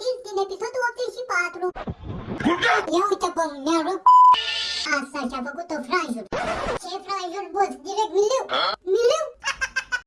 amintiri din episodul 84. Ia uite bă, mi-a rupt Asta și-a făcut-o franjul. Ce franjul, boss? Direct. Miliu